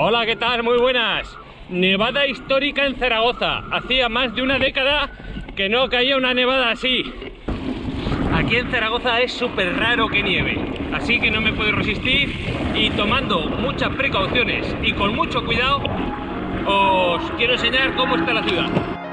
Hola, ¿qué tal? Muy buenas. Nevada histórica en Zaragoza. Hacía más de una década que no caía una nevada así. Aquí en Zaragoza es súper raro que nieve, así que no me puedo resistir y tomando muchas precauciones y con mucho cuidado os quiero enseñar cómo está la ciudad.